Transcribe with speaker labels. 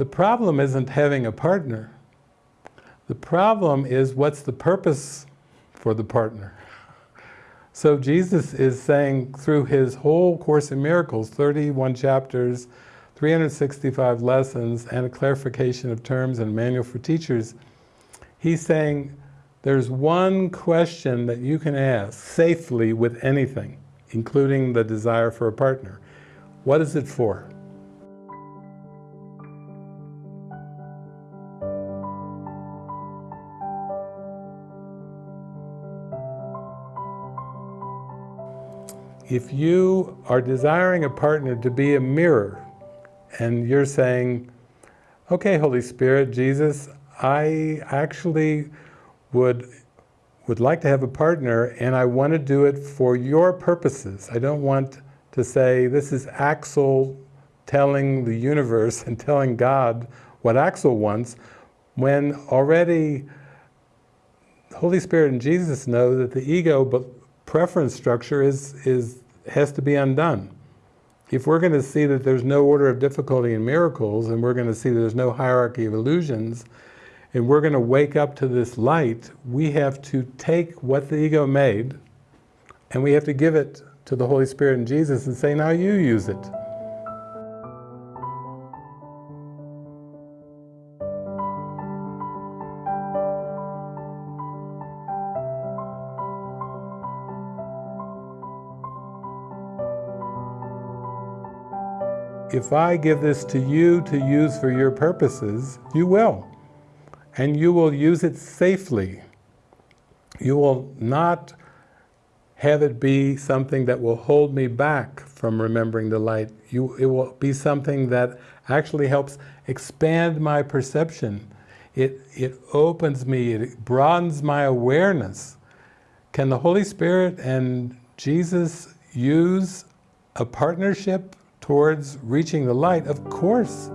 Speaker 1: The problem isn't having a partner. The problem is what's the purpose for the partner? So Jesus is saying through his whole Course in Miracles, 31 chapters, 365 lessons, and a clarification of terms and manual for teachers, he's saying there's one question that you can ask safely with anything, including the desire for a partner. What is it for? If you are desiring a partner to be a mirror, and you're saying, okay, Holy Spirit, Jesus, I actually would would like to have a partner and I want to do it for your purposes. I don't want to say, this is Axel telling the universe and telling God what Axel wants, when already Holy Spirit and Jesus know that the ego preference structure is, is, has to be undone. If we're going to see that there's no order of difficulty in miracles, and we're going to see there's no hierarchy of illusions, and we're going to wake up to this light, we have to take what the ego made, and we have to give it to the Holy Spirit and Jesus and say, now you use it. If I give this to you to use for your purposes, you will and you will use it safely. You will not have it be something that will hold me back from remembering the light. You, it will be something that actually helps expand my perception. It, it opens me, it broadens my awareness. Can the Holy Spirit and Jesus use a partnership towards reaching the light? Of course.